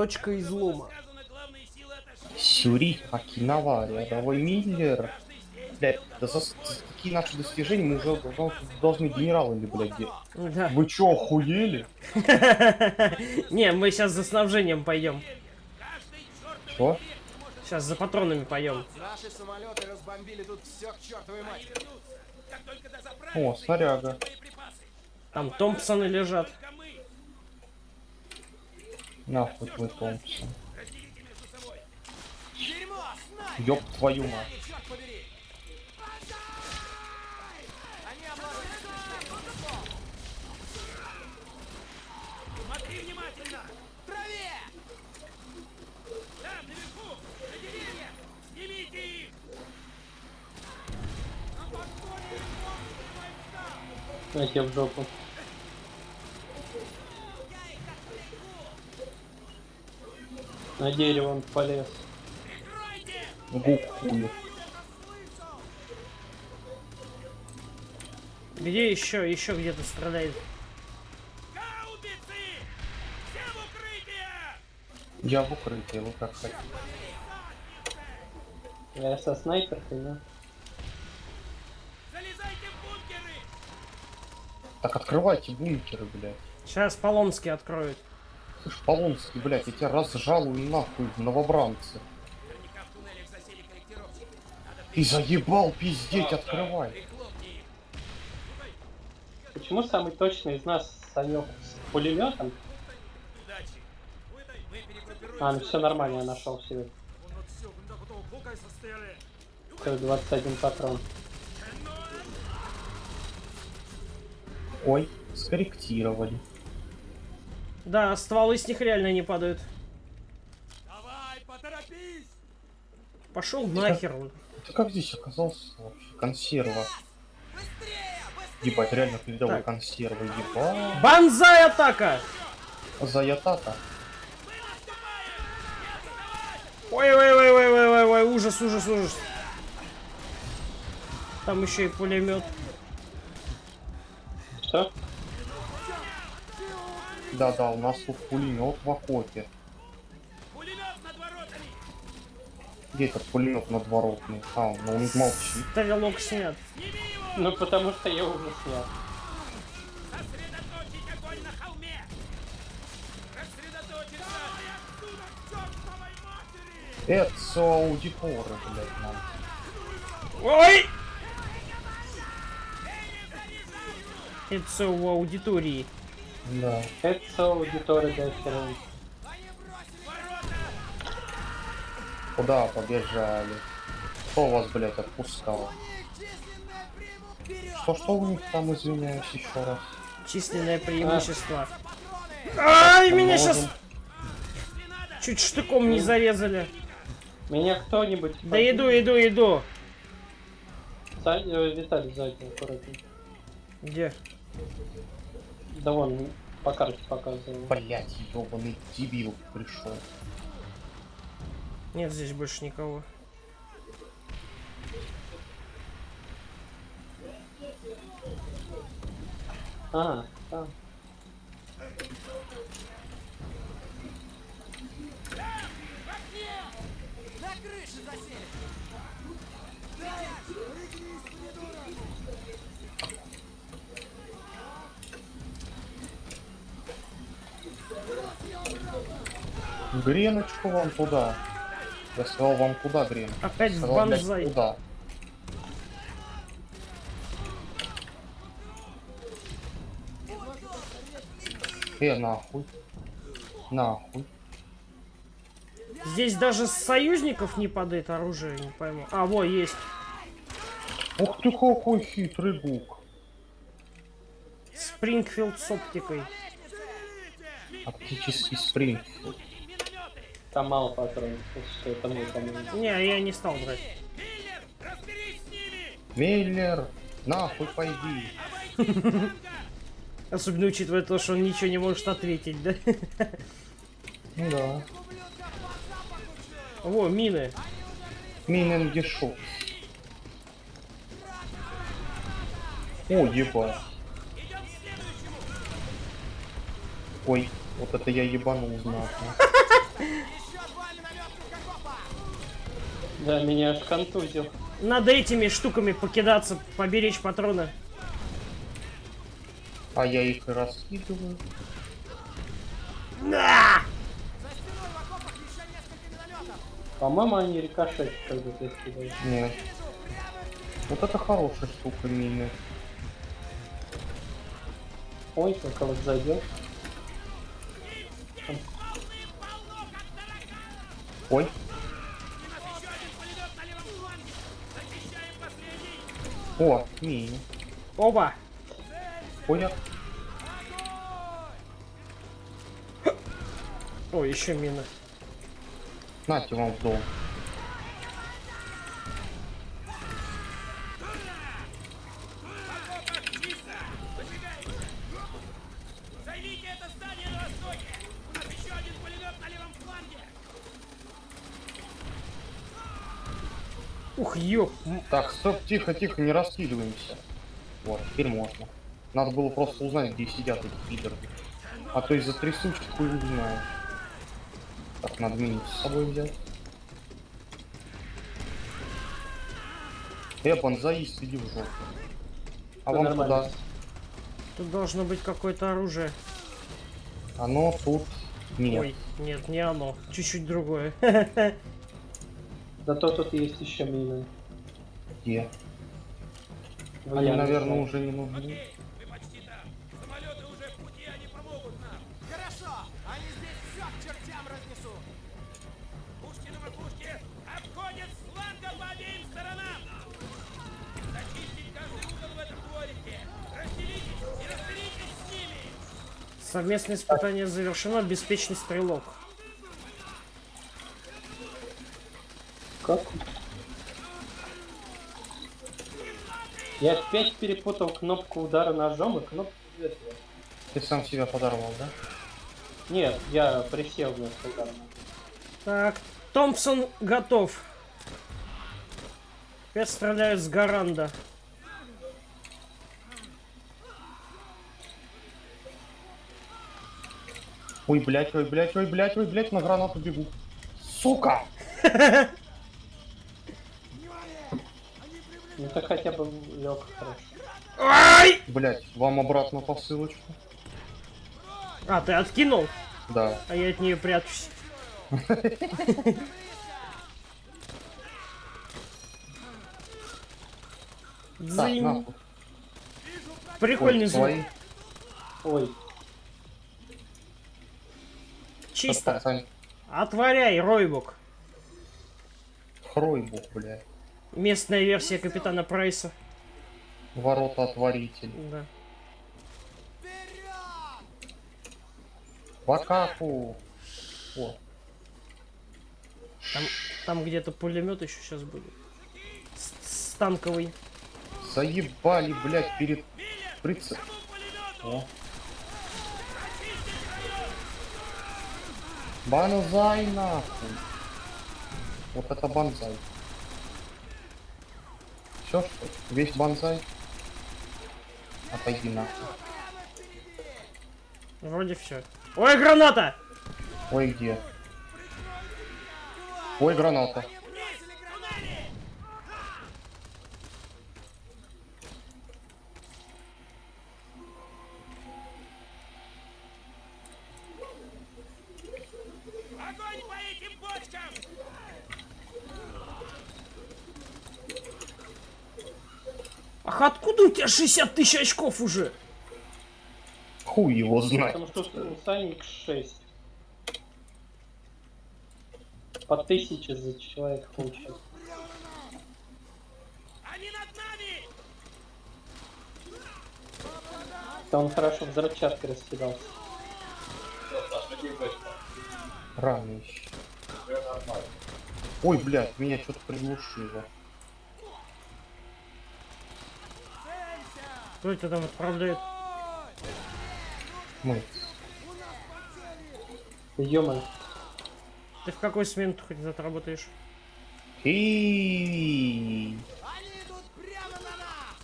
Точка излома. Сюри, Окинава, рядовой Миллер. Блядь, да за, за такие наши достижения мы уже дол- должны генералами, блядь, де- Да. Вы чё, охуели? Не, мы сейчас за снабжением пойдем. Чё? Сейчас за патронами пойдем. Наши самолеты разбомбили тут все к чертовой матери. О, снаряга. Там Томпсоны лежат. Твой Томпсон. Дерьмо! Снайпер! Ёб твою мать. Смотри внимательно! в траве! Там, наверху! На деревьях! Снимите их! Знаете, в жопу. На дерево он полез. Гук. Где еще? Еще где-то страдает. Я в укрытии, вы как хотите. Я со снайперкой, да? Залезайте в бункеры! Так открывайте бункеры, блядь. Сейчас Полонский откроют. Слышь, Полонский, блядь, я тебя разжалую нахуй в новобранцы. Ты заебал пиздеть, открывай. Почему самый точный из нас Санек с пулеметом? А, ну все нормально, я нашел себе. Все, 21 патрон. Ой, скорректировали. Да, стволы с них реально не падают. Давай, поторопись! Пошел нахер. Ты как здесь оказался вообще? Консерва. Ебать, реально передовой консервы, ебать. Банзай атака! Заятата. Ой, ой, ой, ой, ой, ой, ой, ужас, ужас, ужас. Там еще и пулемет. Что? Да-да, у нас тут пулемет в окопе. Пулемет над воротами! Где этот пулемет надворотный? А, ну он молчит. Стрелок снят. Ну потому что я уже снял. Это аудиторы, блядь, нам. Ой! Это у аудитории. Да. Это аудитория до хера. Куда побежали? Кто вас, блядь, отпускал? Численное преимущество! Вперед! Что, что у них там, извиняюсь, еще раз? Численное преимущество. Ай, меня Можем. сейчас чуть штыком не зарезали. Меня кто-нибудь... Да иду, иду, иду. Са- э, Виталий сзади, аккуратнее. Где? Да вон, по карте показывал. Блять, ебаный дебил пришел. Нет здесь больше никого. А, да. На крыше засели! Греночку вам туда. Я сказал вам куда, Грен? Опять в банзай. Куда? Э, нахуй. Нахуй. Здесь даже с союзников не падает оружие, не пойму. А, во, есть. Ух ты какой хитрый гук. Спрингфилд с оптикой. Оптический спринг. Там мало патронов, если что это мой команд. Не, я не стал брать. Миллер, разберись с ними! Миллер, нахуй пойди. Особенно учитывая то, что он ничего не может ответить, да? Ну да. Во, мины. Миненгешу. О, ебать. Идем к следующему! Ой, вот это я ебанул знатно. Да, меня аж контузил. Надо этими штуками покидаться, поберечь патроны. А я их и раскидываю. На! За стеной в окопах еще несколько минометов! По-моему, они рикошет как бы ты скидываешь. Нет. Вот это хорошая штука мины. Ой, как вот зайдет. Ой, о. Опа! Ой, я... О, еще мина. Нате вам в дом. Займите это здание на востоке! У нас еще один пулемет на левом фланге! Ух, ёп. Так, стоп, тихо, тихо, не раскидываемся. Вот, теперь можно. Надо было просто узнать, где сидят эти пидоры. А то из-за трясучки хуй узнаешь. Так, надо мини с собой взять. Э, бонзаист, иди в жопу. А вам нормально. куда? Тут должно быть какое-то оружие. Оно тут... Нет. Ой, нет, не оно. Чуть-чуть другое. Зато тут есть еще мины. Где? В Они, яме наверное, лежат. уже не нужны. Мы почти там! Самолеты уже в пути, они помогут нам! Хорошо! Они здесь все к чертям разнесут! Пушки на макушке! Обходят с по обеим сторонам! Зачистить каждый угол в этом дворике! Разделитесь и разберитесь с ними! Совместное испытание завершено. Беспечный стрелок. Как? Я опять перепутал кнопку удара ножом и кнопку выстрела. Ты сам себя подорвал, да? Нет, я присел на удар. Так, Томпсон готов. Опять стреляют с Гаранда. Ой, блять, ой, блять, ой, блять, ой, блять, на гранату бегу. Сука! Ну так хотя бы лег хорошо. Ай! Блять, вам обратно посылочку. А, ты откинул? Да. А я от нее прячусь. Дзынь. Прикольный звук. Ой, Чисто. Отворяй, Ройбук. Хройбух, блядь. Местная версия Капитана Прайса. Ворота отворитель. Да. Вперед! В атаку! О, Там, там где-то пулемет еще сейчас будет. С- Станковый. заебали, блядь, перед пулемету? О. Банзай нахуй. Вот это банзай. Все? Весь банзай? Отойди нахуй. Вроде все. Ой, граната! Ой, где? Ой, граната. 60 тысяч очков уже? Хуй его знает. потому что у Сани X6. По тысяче за человека получается. Они над нами! Да он хорошо взрывчаткой раскидался. Рано еще. Ой, блядь, меня что-то приглушило. Кто это там отправляет? Мы. ё Ты в какой смену ты хоть отработаешь? И Они идут прямо на нас!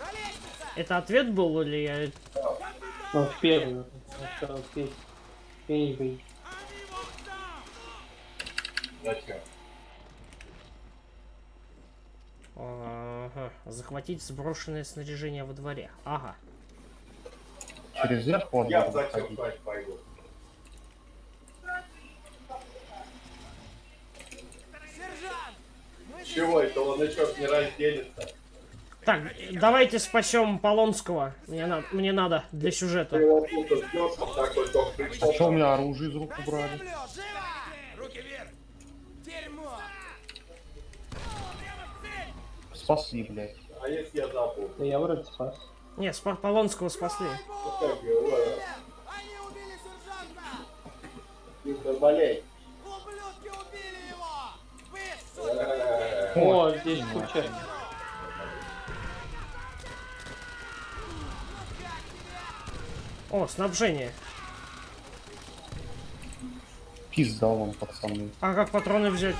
На лестнице! Это ответ был или я... Ну, в первую. во вторую, в пе- первый. Зачем? Ага. Захватить сброшенное снаряжение во дворе. Ага. Через верх во Я спать пойду? Чего это он еще не разделится? Так, давайте спасем Полонского. Мне, на- мне надо для сюжета. А что у меня оружие из рук убрали? Спасли, блядь. А если я забыл? Да я вроде спас. Не, спа- Полонского спасли. Как его? Они убили сержанта! Виктор, болей. Ублюдки убили его! Вы, сука! О, здесь куча. О, снабжение. Пизда вам, пацаны. А как патроны взять?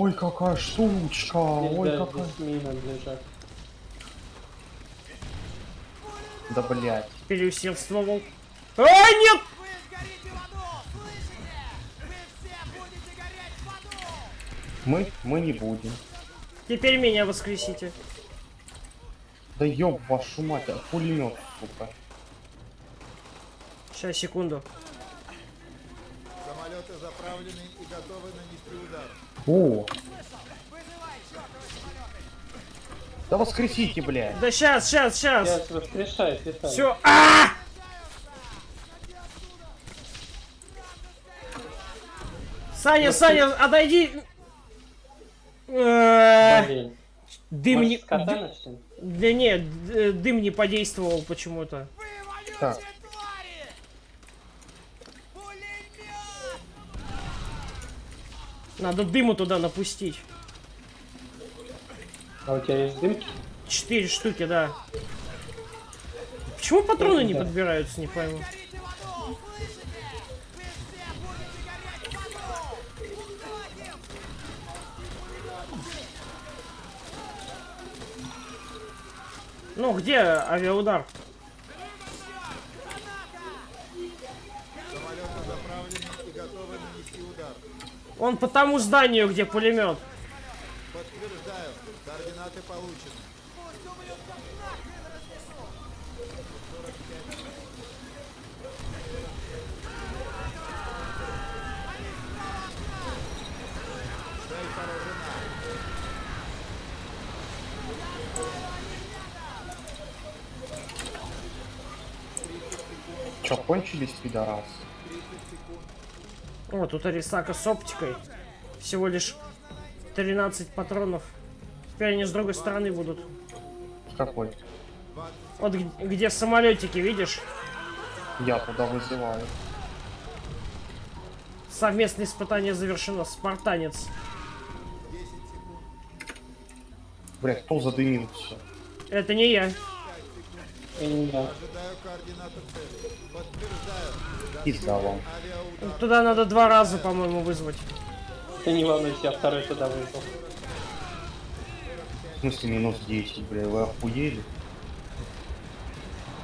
Ой, какая штучка. Ой, какая. здесь мина лежат. Да, блядь. Переусердствовал. А, нет! Вы сгорите в аду! Слышите? Вы все будете гореть в аду! Мы, мы не будем. Теперь меня воскресите. Да ёб вашу мать, а пулемет, сука. Сейчас, секунду. Самолеты заправлены и готовы нанести удар. О, да воскресите, блядь. Да сейчас, сейчас, сейчас. Сейчас. Все. А! Саня, Саня, отойди. Э, Блин. Дым не... Может? Да нет, д- дым не подействовал почему-то. Так. Надо дыму туда напустить. А у тебя есть дымки? Четыре штуки, да. Почему патроны не подбираются, не пойму. Ну, где авиаудар? Самолеты заправлены и готовы нанести удар. Он по тому зданию, где пулемет. Подтверждаю, координаты получены. Чё, кончились, пидорасы? О, тут Арисака с оптикой. Всего лишь 13 патронов. Теперь они с другой стороны будут. С какой? Вот где самолетики, видишь? Я туда вызываю. Совместное испытание завершено. Спартанец. Блядь, кто задымился? Это не я. Ожидаю координаты цели. Подтверждаю. Авиаудар. Туда надо два раза, по-моему, вызвать. Ты не волнуйся, я второй туда вызвал. В смысле минус 10, блядь, вы охуели?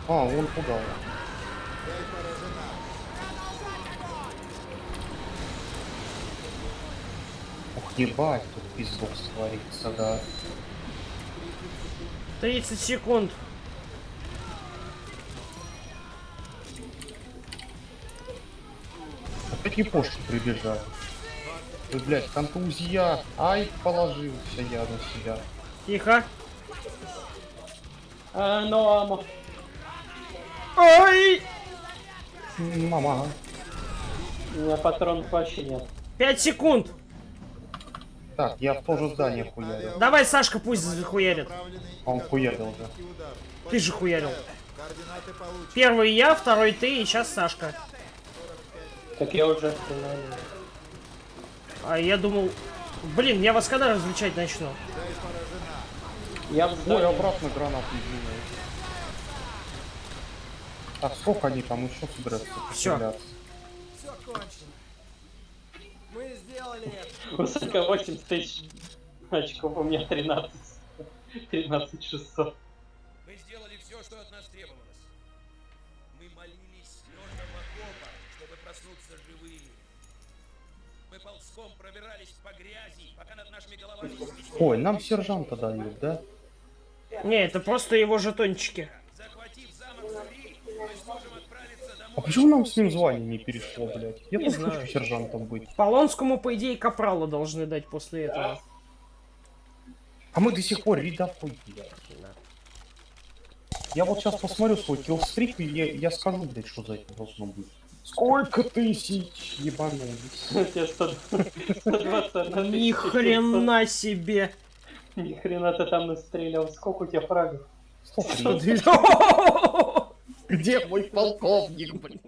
А, вон туда. Ух, ебать, тут пиздок творится, да. 30 секунд. Япошки прибежали. Ой, блядь, контузия. Ай, положился я на себя. Тихо. А, ну, амо. Ой! Мама. У меня патронов вообще нет. 5 секунд. Так, я в то же здание хуярил. Давай, Сашка, пусть захуярит. А он хуярил же. нанести удар. Ты же хуярил. Первый я, второй ты, и сейчас Сашка. Так я уже. А я думал... Блин, я вас когда различать начну? Я Ой, обратно гранат извиняюсь. Так, сколько они там еще собираются постреляться? Все кончено. Мы сделали это. Высоко 8 тысяч очков, у меня 13. 13 600. Мы сделали все, что от нас требовалось. Ползком пробирались по грязи, пока над нашими головами Ой, нам сержанта дают, да? Не, это просто его жетончики. Захватив замок Сури, мы сможем отправиться А почему нам с ним звание не перешло, блядь? Я Не тоже знаю. хочу сержантом быть. Полонскому, по идее, капрала должны дать после этого. А мы до сих пор рядовой, блядь. Я вот сейчас посмотрю свой киллстрик, и я, я скажу, блядь, что за это должно быть. Сколько тысяч ебанулись. 100 121 Ни хрена себе. 700. Ни хрена ты там настрелял. Сколько у тебя фрагов? 103. Где мой полковник, блядь?